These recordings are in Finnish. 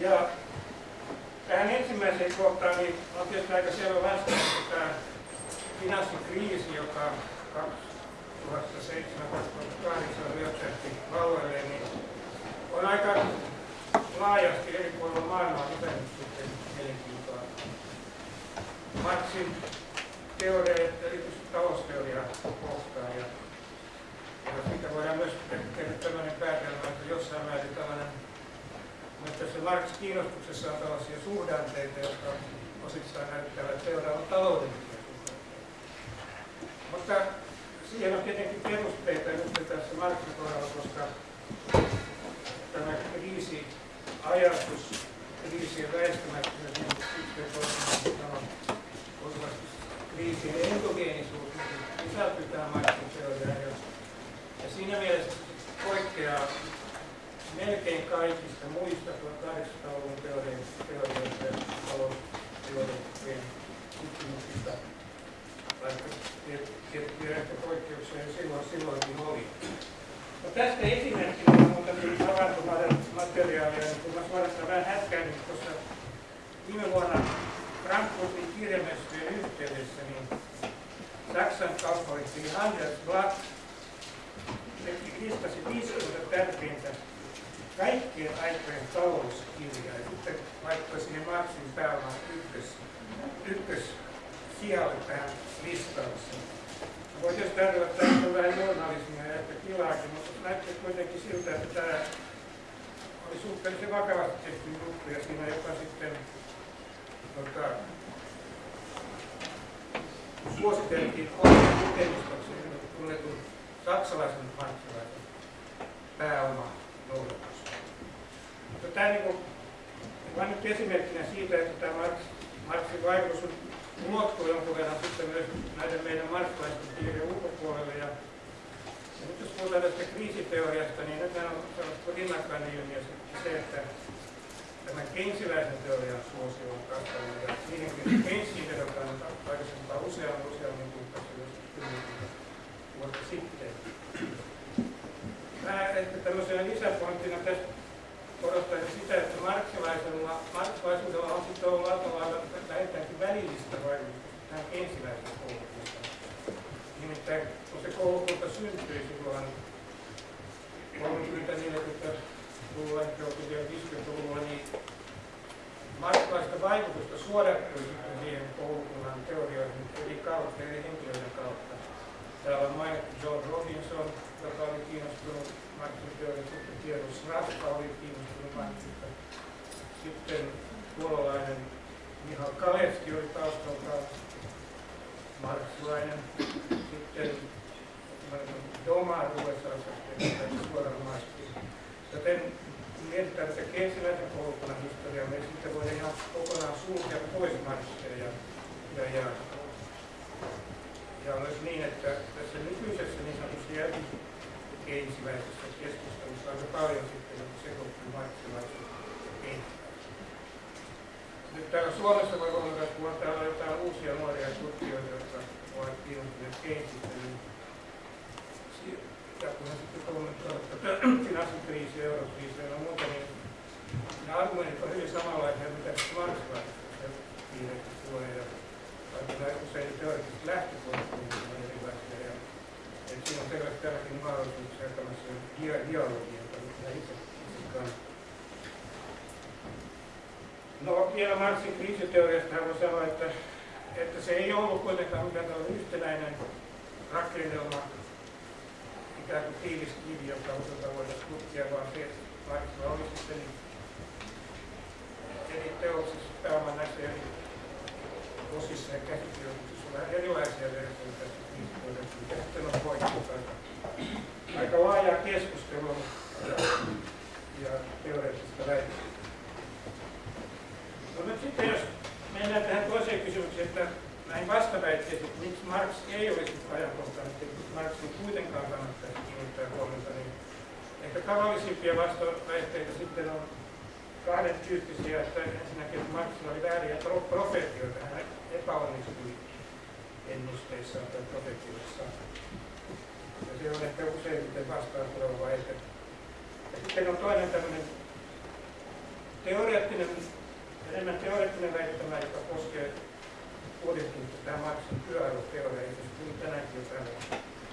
Ja tähän ensimmäiseen kohtaan niin on tietysti aika selvä vastaus, että tämä finanssikriisi, joka 2007-2008 ryöpsähti valloille, niin on aika laajasti eri puolilla maailmaa pitänyt sitten mielenkiintoa. Marxin teoria, erityisesti talousteoriaa kohtaan. Ja, ja siitä voidaan myös tehdä tämmöinen päätelmä, että jossain määrin tällainen mutta tässä Marx kiinnostuksessa on tällaisia suhdanteita, jotka osittain näyttävät seuraavan taloudellisia. Mutta siihen on tietenkin perusteita nyt tässä Marxin kohdalla, koska tämä kriisiajatus, kriisien väistämättömyys, niin kriisien endogeenisuus niin sisältyy tähän Marxin teoriaan. Ja siinä mielessä poikkeaa melkein kaikista muista 1800-luvun teorioista ja talousteorioiden tutkimuksista, vaikka tiettyjä poikkeuksia silloin, silloinkin oli. No tästä esimerkkinä on muutamia havaintomateriaalia, niin kun mä suorastaan vähän hätkäin, niin tuossa viime vuonna tähän listaukseen. Voi tietysti ajatella, että tämä on vähän journalismia ja ehkä tilaakin, mutta näyttää kuitenkin siltä, että tämä oli suhteellisen vakavasti tehty juttu ja siinä jopa sitten tota, suositeltiin oikein lukemistoksi tunnetun saksalaisen marksilaisen pääoma noudatus. Mutta tämä niin kuin, vain nyt esimerkkinä siitä, että tämä Marx, Marxin vaikutus ulottuu jonkun verran sitten myös näiden meidän marksilaisten piirien ulkopuolelle. Ja, ja nyt jos puhutaan tästä kriisiteoriasta, niin nyt on sellaista rinnakkainen ilmiö se, että tämän Keynesiläisen teorian suosio on kasvanut ja siihenkin Keynesiin vedotaan aikaisempaa useamman useammin kuin vuotta sitten. Mä ehkä tämmöisenä lisäpointtina tästä korostaisin sitä, että marksilaisuudella on sitten ollut aika lailla välillistä vaikutusta tähän ensimmäiseen koulukuntaan. Nimittäin kun se koulukunta syntyi silloin 30-40-luvulla, ehkä vielä 50-luvulla, niin marksilaista vaikutusta suodattui sitten siihen koulukunnan teorioihin eri kautta, eri henkilöiden kautta. Täällä on mainittu John Robinson, joka oli kiinnostunut Marxin teoriasta, sitten Tiedon Sraska oli kiinnostunut Marxista. Sitten puolalainen Mihal Kalevski oli taustaltaan marksilainen. Sitten Doma USAssa suoraan Marxista. Joten mietitään tätä keisiläisen koulukunnan historiaa, me sitten voidaan ihan kokonaan sulkea pois Marxia ja, ja, ja ja on myös niin, että tässä nykyisessä niin sanotussa jälkikeinsiläisessä keskustelussa aika paljon sitten sekoittuu markkinaisuus ja Nyt täällä Suomessa voi huomata, että kun on täällä jotain uusia nuoria tutkijoita, jotka ovat kiinnostuneet Keynesistä, niin ja kun he sitten kommentoivat tätä finanssikriisiä, eurokriisiä ja muuta, niin ne argumentit on hyvin samanlaisia, mitä marksilaisessa piirissä tulee vaikka usein teoreettisesti lähtökohdat on erilaisia. Ja, siinä on selvästi tälläkin mahdollisuuksia tämmöiseen dialogiin, jota itse, itse kannatan. No vielä Marxin kriisiteoriasta voi sanoa, että, että se ei ollut kuitenkaan mikään yhtenäinen rakennelma, ikään kuin tiivis kivi, joka jota voitaisiin tutkia, vaan se Marxilla oli sitten eri teoksissa pääoman näissä eri osissa ja käsikirjoituksissa on vähän erilaisia versioita ja sitten on poikkeus aika, aika laajaa keskustelua ja, ja teoreettista väitettä. No nyt sitten jos mennään tähän toiseen kysymykseen, että näihin vastaväitteisiin, että miksi Marx ei olisi ajankohtainen, että Marxin kuitenkaan kannattaisi kiinnittää huomiota, niin ehkä tavallisimpia vastaväitteitä sitten on kahden tyyppisiä, että ensinnäkin Marxilla oli vääriä profetioita, hän epäonnistui ennusteissaan tai profetioissaan. Ja se on ehkä useimmiten vastaan tuleva väite. Ja sitten on toinen tämmöinen teoreettinen, enemmän teoreettinen väittämä, joka koskee budjettiin tämä Marxin itse asiassa tänäänkin täällä,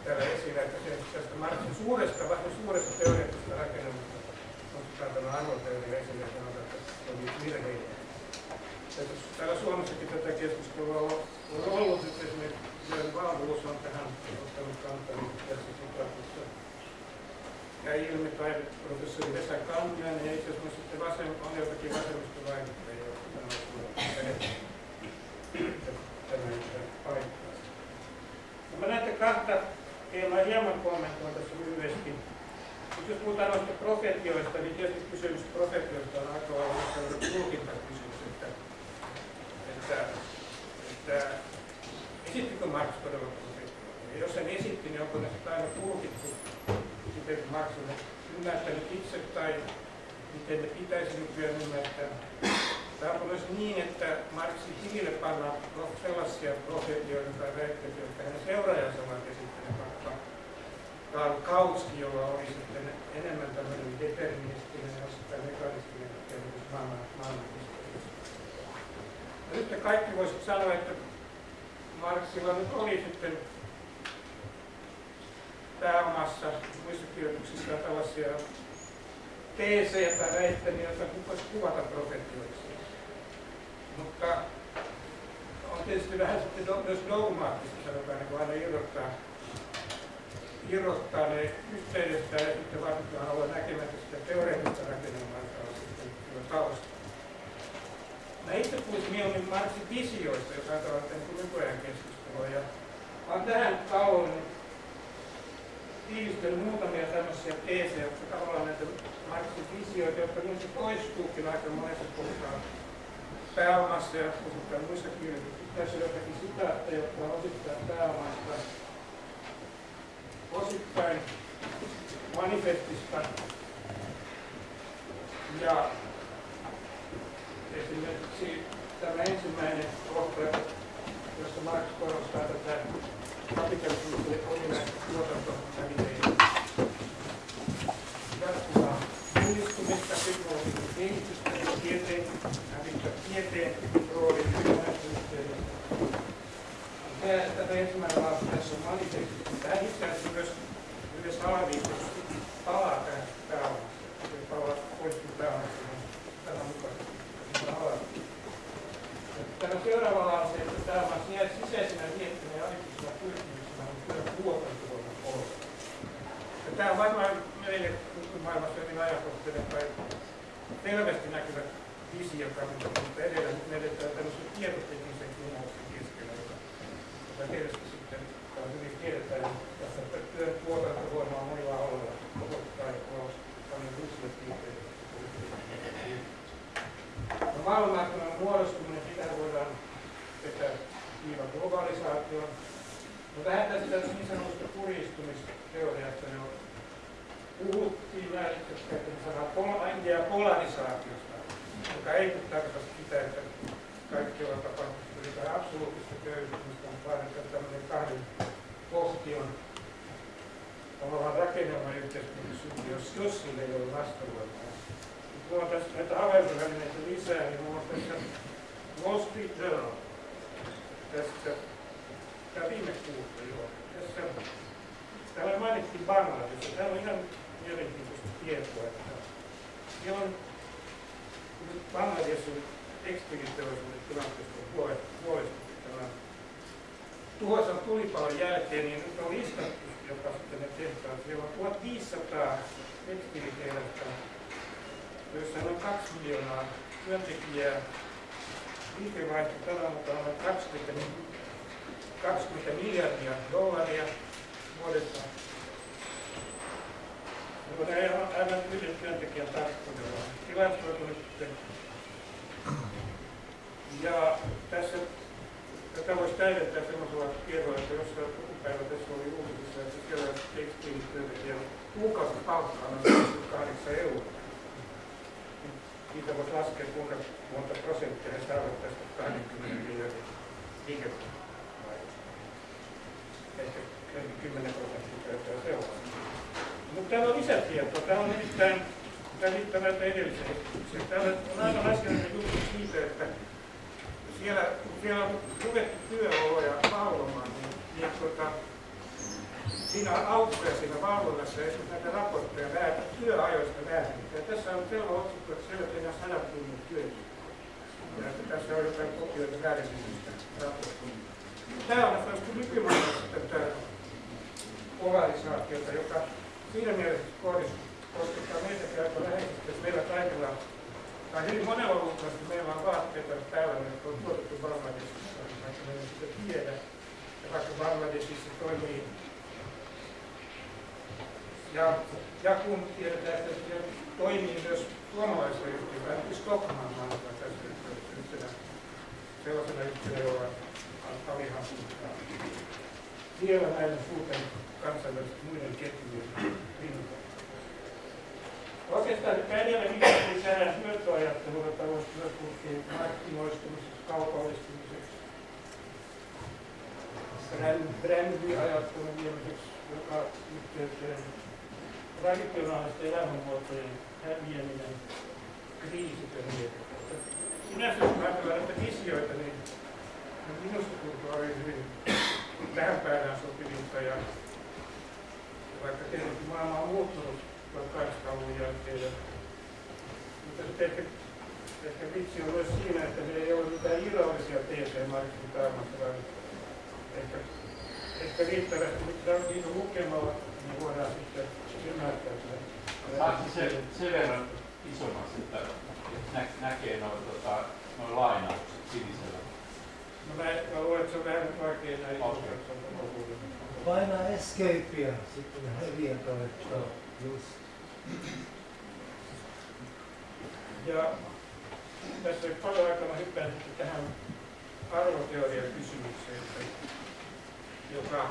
täällä esillä, että se, tästä Marxin suuresta, vähän suuresta teoreettisesta rakennelmasta on tämä arvoteoria esille ja sanotaan, että se on virheitä. Täällä Suomessakin tätä keskustelua on ollut, että esimerkiksi Jörn Valvuus on tähän ottanut kantaa niin tässä sitaatissa. Ja ilmi tai professori Vesa Kanniainen ja itse asiassa sitten vasem, on jotakin vasemmista vaikuttajia, jotka sanoo, että tämä ei pidä. No mä näitä kahta teemaa hieman kommentoin tässä lyhyesti. Mutta jos puhutaan noista profetioista, niin tietysti kysymys profetioista on aika lailla tulkintakysymys, että, että, että esittikö Marx todella profetioita? Ja jos sen esitti, niin onko sitten aina tulkittu miten Marx on ymmärtänyt itse tai miten ne pitäisi nykyään ymmärtää. Tämä on myös niin, että Marxin tilille pannaan sellaisia profetioita tai väitteitä, jotka hänen seuraajansa ovat esittäneet, vaikka Karl Kautsky, jolla oli sitten enemmän tämmöinen deterministinen ja osittain mekanistinen käsitys maailman, maailman Nyt kaikki voisivat sanoa, että Marxilla nyt oli sitten pääomassa muissa kirjoituksissa tällaisia teesejä tai väittämiä, joita voisi kuvata profetioiksi. Mutta on tietysti vähän sitten myös dogmaattista, sanotaan, niin aina irrottaa, irrottaa ne yhteydestä ja sitten varsinkin haluaa näkemättä sitä teoreettista rakennelmaa, joka on sitten tausta. Mä itse puhuisin mieluummin Marxin visioista, jos ajatellaan että nykyajan keskustelua. Ja olen tähän tauon tiivistellyt muutamia tämmöisiä teesejä, jotka tavallaan näitä Marxin visioita, jotka niissä toistuukin aika monessa puhutaan pääomassa ja puhutaan muissa kirjoituksissa. Tässä on jotakin sitaatteja, jotka on osittain pääomasta, osittain manifestista ja esimerkiksi tämä ensimmäinen kohta, jossa Marx korostaa tätä Tämä. Tämä alaviikossa palaa tähän pääomassa. Se palaa poistuu pääomassa tämän mukaisesti. Tämä seuraava lause, että tämä sisäisenä miettinä ja alituksen pyrkimyksenä on työn tämä on varmaan meille maailmassa hyvin ajankohtainen tai selvästi näkyvä visio, mutta edellä me edetään tämmöisen tietoteknisen kumouksen keskellä, joka tietysti sitten on hyvin tiedetään, että tuotantovoima on monilla. No, maailmanmarkkinoiden muodostuminen, sitä voidaan vetää viivan globalisaation. No lähdetään sitä niin sanotusta puristumisteoriasta jo puhuttiin ja käytin sanaa pol- polarisaatiosta, joka ei tarkoita sitä, että kaikki on tapahtunut jotain absoluuttista köyhtymistä, vaan että tämmöinen kahden kohtion tavallaan rakennelma yhteiskunnassa jos, jos sille ei ole vastavuoroa tästä näitä havaintovälineitä lisää, niin muun muassa tässä Wall Street Journal, tästä, tämä viime kuussa joo, tässä, täällä mainittiin Bangladesh, täällä on ihan mielenkiintoista tietoa, että siellä on Bangladesin tekstiiliteollisuuden tilanteesta huolestuttu tämän tuhoisan tulipalon jälkeen, niin nyt on listattu, joka sitten ne tehtaan. Siellä on 1500 tekstiilitehdasta joissa on 2 miljoonaa työntekijää. Liikevaihto tällä mukaan on 20, 20 miljardia dollaria vuodessa. Mutta ei ole aivan yhden työntekijän tarkkuudella. Tilastoitu nyt Ja tässä tätä voisi täydentää sellaisella tiedolla, että jos päivä tässä oli uutisissa, että siellä tekstiilityöntekijän kuukausipalkka on 8 euroa siitä voisi laskea, kuinka monta prosenttia he saavat tästä 20 miljardin liikevaihdosta. Ehkä 10 prosenttia käyttää seuraava. Mutta täällä on lisätietoa. Täällä on nimittäin Tämä edellisiä esityksiä. Täällä on aivan asiallinen juttu siitä, että siellä, kun siellä on luettu työoloja valvomaan, niin, niin tuota, siinä on aukkoja siinä valvonnassa ja esimerkiksi näitä raportteja väärä, työajoista väärin. Ja tässä on selvä otsikko, että siellä tehdään sadat tunnit työtä. Ja että tässä on jotain kopioita väärinnisistä raportteja. Tämä on myöskin nykymaailmassa tätä polarisaatiota, joka siinä mielessä koskettaa meitä aika läheisesti, että meillä kaikilla, tai hyvin monella luultavasti meillä on vaatteita päällä, jotka on tuotettu Bangladesissa, vaikka me ei sitä tiedä. Ja vaikka Bangladesissa toimii ja, ja kun tiedetään, että siellä toimii myös suomalaisia yhtiöitä, ainakin Stockman mainitaan tässä yhtenä sellaisena yhtiönä, jolla on alihankintaa. Siellä näiden suurten kansainvälisten muiden ketjujen rinnalla. Oikeastaan edellä viitattiin tähän hyötyajatteluun, jota voisi myös puhua markkinoistumisesta, kaupallistumiseksi, brändiajattelun viemiseksi joka yhteyteen traditionaalisten elämänmuotojen häviäminen, niin Sinänsä jos ajatellaan näitä visioita, niin minusta tuntuu oli hyvin tähän päivään sopivinta ja vaikka tietenkin maailma on muuttunut 1800-luvun jälkeen. Ja, mutta ehkä, ehkä vitsi on myös siinä, että me ei ole mitään irrallisia TC-markkinoita vaan ehkä, ehkä riittävästi niitä lukemalla, niin voidaan sitten ymmärtää sitä. Saatko se sen verran isommaksi, että nä, näkee noin tota, noi lainaukset sinisellä? No mä, mä luulen, että se on vähän vaikea näin. Okei. Painaa escapea, sitten häviää toi just. Ja tässä paljon aikana hyppään sitten tähän arvoteoriakysymykseen, joka,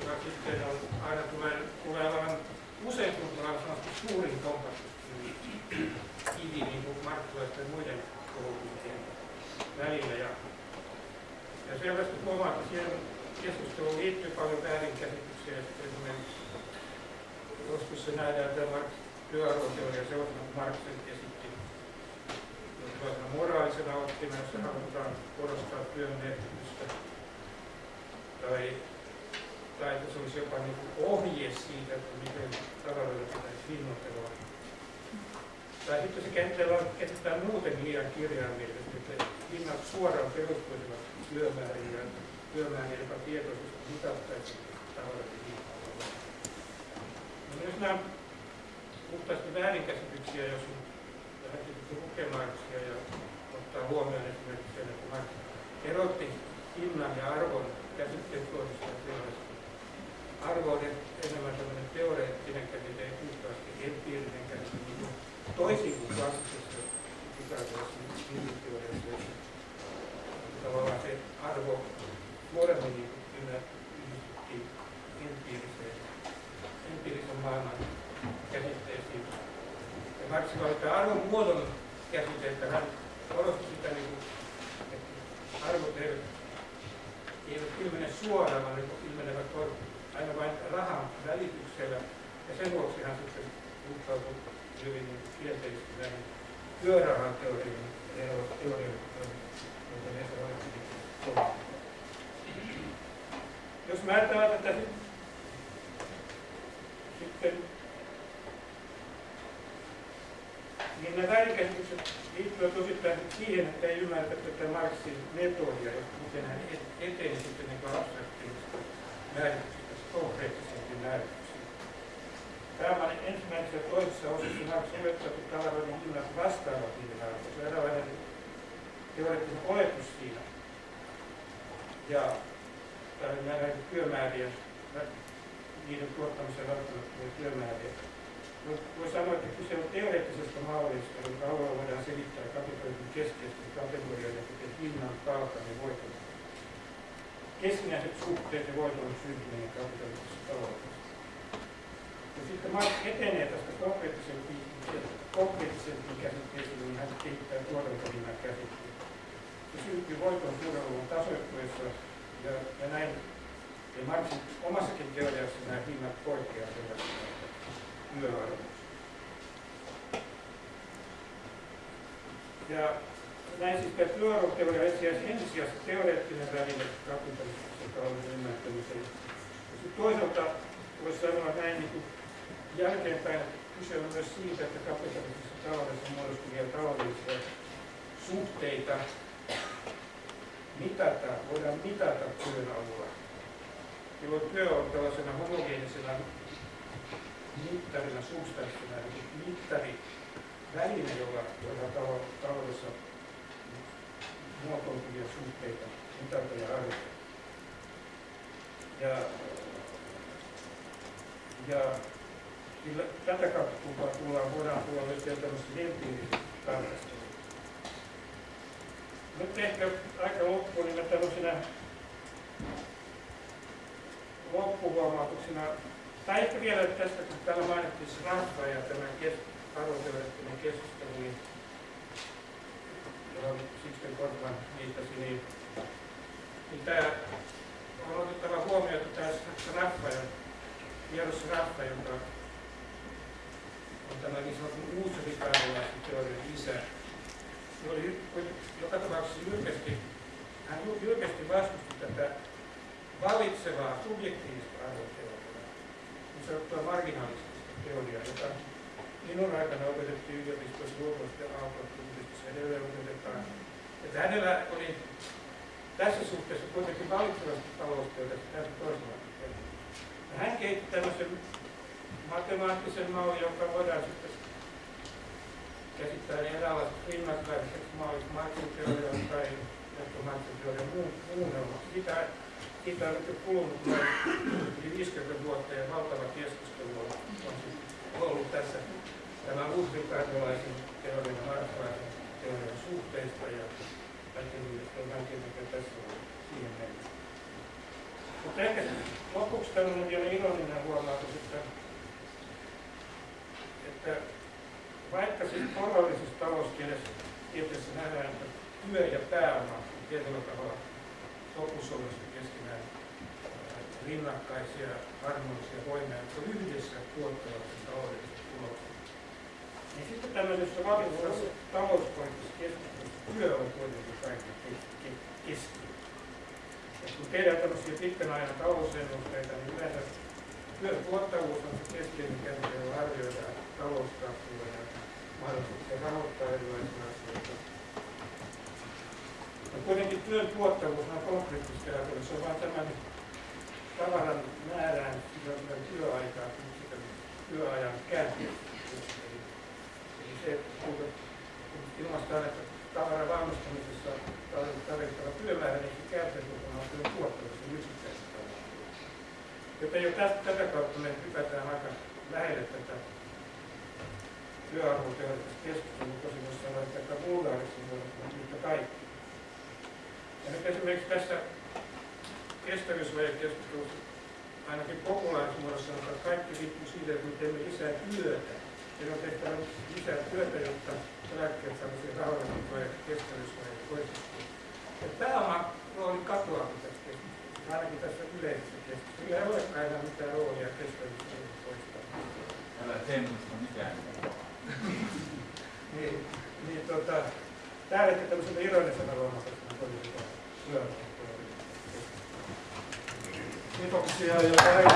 joka sitten on, aina tulee, tulee olevan usein tuntuu olevan suurin kompastuskivi kivi niin kuin markkinoiden ja muiden koulutuksien välillä. Ja, ja selvästi huomaa, että siihen keskusteluun liittyy paljon väärinkäsityksiä. Esimerkiksi joskus se nähdään tämä työarvoteoria sellaisena Marx sen esitti sellaisena moraalisena oppina, jossa halutaan korostaa työn merkitystä. Tai, tai että se olisi jopa niin kuin ohje siitä, että miten taloudella pitäisi hinnoitella. Tai sitten se käsitellään, käsitetään muuten liian kirjaimellisesti, että hinnat suoraan perustuisivat työmääriin ja työmääriin, joka tietoisesti mitattaisi taloudellisesti No, jos nämä puhtaasti väärinkäsityksiä, jos lähdettiin lukemaan ja ottaa huomioon esimerkiksi sen, että Marx erotti hinnan ja arvon käsitteet toisistaan Arvo on enemmän tämmöinen teoreettinen käsite, ei puhtaasti empiirinen käsite, niin kuin toisin kuin klassisessa pitääkössä teoriassa, tavallaan se arvo nuoremmin niin yhdistettiin empiiriseen empiirisen maailman käsitteisiin. Ja Marx käyttää arvon muodon käsitteitä, hän korosti sitä, niin kuin, että arvot eivät, eivät ilmene suoraan, vaan ne ilmenevät aina vain rahan välityksellä. Ja sen vuoksi hän sitten suhtautui hyvin kielteisesti näihin työrahan teorioihin, joita ne. Jos mä ajattelen tätä sitten niin nämä väärinkäsitykset liittyvät osittain siihen, että ei ymmärretä tätä Marxin metodia, miten hän eteni sitten niin abstraktiivista määrityksestä konkreettisempiin määrityksiin. Tämä ensimmäisessä toisessa osassa opettaa, että tavaroiden hinnat vastaavat niiden arvoa. Se on eräänlainen teoreettinen oletus siinä. Ja näiden työmäärien niiden tuottamiseen välttämättömiä työmääriä. Voi sanoa, että kyse on teoreettisesta mallista, jonka avulla voidaan selittää kapitalismin keskeisten kategorioiden, kuten hinnan, palkan ja voiton. Keskinäiset suhteet ja voiton syntyminen kapitalistisessa taloudessa. Ja sitten Marx etenee tästä konkreettisempiin, konkreettisempiin käsitteisiin, niin hän kehittää tuotantohinnan käsitteen. Se syntyy voiton suureluvun tasoittuessa ja, ja näin ja Marxin omassakin teoriassa nämä hinnat poikkeavat työarvoista. Ja näin siis tämä työarvoteoria etsiäisi ensisijaisesti teoreettinen väline kapitalistisessa talouden ymmärtämiseen. Sitten toisaalta voisi sanoa näin niin kuin jälkeenpäin, kyse on myös siitä, että kapitalistisessa taloudessa muodostuvia taloudellisia suhteita mitata, voidaan mitata työn avulla. Jolloin työ on tällaisena homogeenisena mittarina, substanssina, eli mittari, väline, jolla, jolla talo- taloudessa muotoutuvia suhteita mitata ja arvioida. Ja, ja kyllä tätä kautta tullaan, tullaan, voidaan tulla myös vielä tämmöistä empiiristä tarkastelua. Nyt ehkä aika loppuun, niin mä tämmöisenä loppuhuomautuksena, tai ehkä vielä tästä, kun täällä mainittiin se Rafa ja tämä kes, arvoteoreettinen keskustelu, niin johon Sixten Kortman viittasi, niin, niin tämä on otettava huomioon, että tämä Raffa ja Pieros Raffa, joka on tämä niin uusrikardolaisen teorian isä, se oli joka tapauksessa jyrkästi, hän jyrkästi vastusti tätä valitsevaa subjektiivista arvoteoriaa, niin sanottua marginalistista teoriaa, jota minun aikana opetettiin yliopistossa luonnollisesti ja aalto edelleen opetetaan. Että hänellä oli tässä suhteessa kuitenkin valitsevasti talousteoriasta täysin. Ja hän keitti tämmöisen matemaattisen mallin, joka voidaan sitten käsittää eräänlaiset rinnakkaisiksi malliksi Marxin teorian tai Marxin teorian muunnelma. Sitä, siitä on nyt kulunut yli 50 vuotta ja valtava keskustelu on, on siis ollut tässä tämän uusrikardolaisen teorian ja marxalaisen teorian suhteista ja vähän mikä tässä on siihen mennessä. Mutta ehkä lopuksi tämmöinen vielä ironinen huomautus, että, että vaikka siis porvallisessa talouskielessä tieteessä nähdään, että työ ja pääoma on tietyllä tavalla sopusollisesti keskenään rinnakkaisia harmonisia voimia, jotka yhdessä tuottavat sen taloudellisen tuloksen. Niin sitten tämmöisessä valituksessa talouspoliittisessa keskustelussa työ on kuitenkin kaiken keskiössä. Kun tehdään tämmöisiä pitkän ajan talousennusteita, niin yleensä työn tuottavuus on se keskeinen käsite, jolla arvioidaan talouskasvua ja mahdollisuuksia rahoittaa erilaisia asioita. Ja kuitenkin työn tuottavuus on konkreettisesti ajatella, se on vain tämän tavaran määrään sisältyvän työaikaa, sitä työajan käänteistä. Eli, eli se, kun ilmaistaan, että tavaran valmistamisessa tarvittava työmäärä, niin se käänteisesti on työn tuottavuus. Joten jo tästä, tätä kautta me hypätään aika lähelle tätä työarvoteoreettista keskustelua, tosi voisi sanoa, että aika vulgaariksi on yhtä kaikki. Ja nyt esimerkiksi tässä kestävyysvajekeskustelussa ainakin populaarismuodossa sanotaan, että kaikki riippuu siitä, että me teemme lisää työtä. Meidän on tehtävä lisää työtä, jotta eläkkeet saataisiin rahoitettua ja kestävyysvajeet poistettua. Ja pääoma rooli katoaa tässä keskustelussa, ainakin tässä yleisessä keskustelussa. Sillä ei olekaan enää mitään roolia kestävyysvajeet poistaa. Älä semmoista mitään. niin, niin tota, tää ehkä tämmöisenä ironisena luonnoksena tuli hyvä. Kiitoksia ja